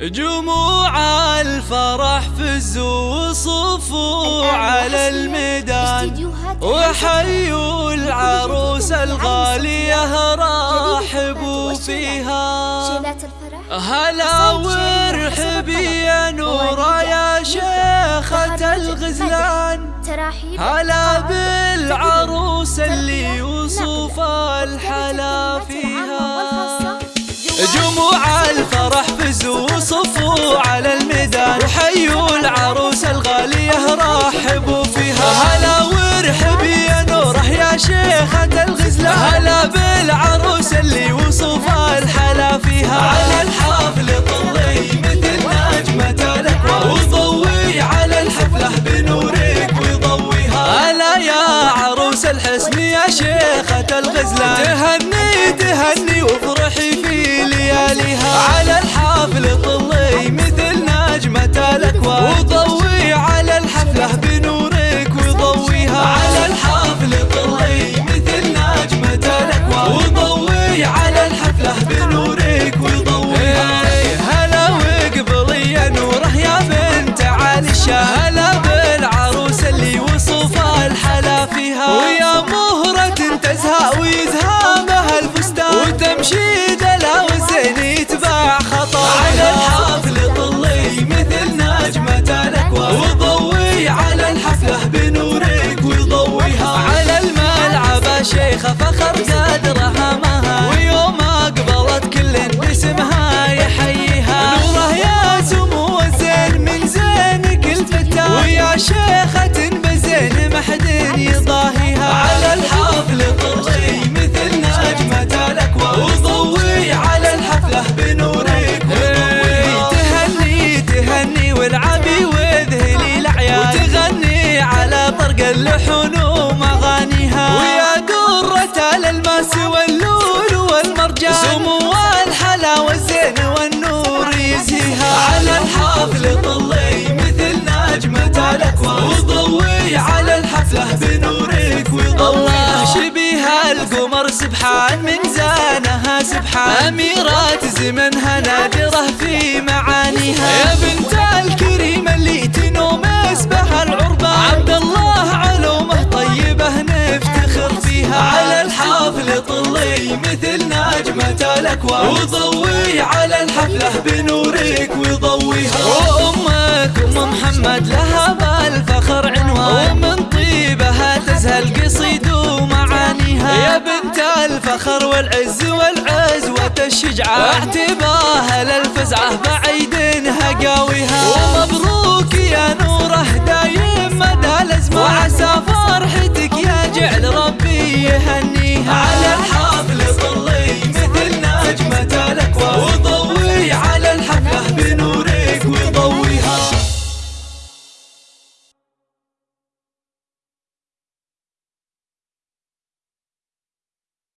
جموع الفرح فزوا وصفوا على الميدان. وحيوا العروس الغالية رحبوا فيها. هلا وارحبي يا نورة يا شيخة الغزلان. هلا بالعروس اللي وصف الحلا الفرح فزوا صفوا على الميدان. وحيوا العروس الغالية رحبوا فيها. هلا وارحبي يا نوره يا شيخة الغزلة. هلا بالعروس اللي وصف الحلا فيها. على الحافل طلي مثل نجمة الأكوان. وضوي على الحفلة بنورك وضويها هلا يا عروس الحسن يا شيخة الغزلة. تهني تهني وافرحي dó, سبحان من زانها سبحان أميرات زمنها نادرة في معانيها. يا بنت الكريم اللي تنوم اسبها العربان عبد الله علومه طيبة نفتخر فيها. على الحافل طلي مثل نجمة الأكوان. وضوي على الحفلة بنورك وضويها وأمك الفخر والعز والعزوة الشجعة اعتباها للفزعة بعيدنها قاويها ومبروك يا نوره دايم مدى الأزمان. وعسى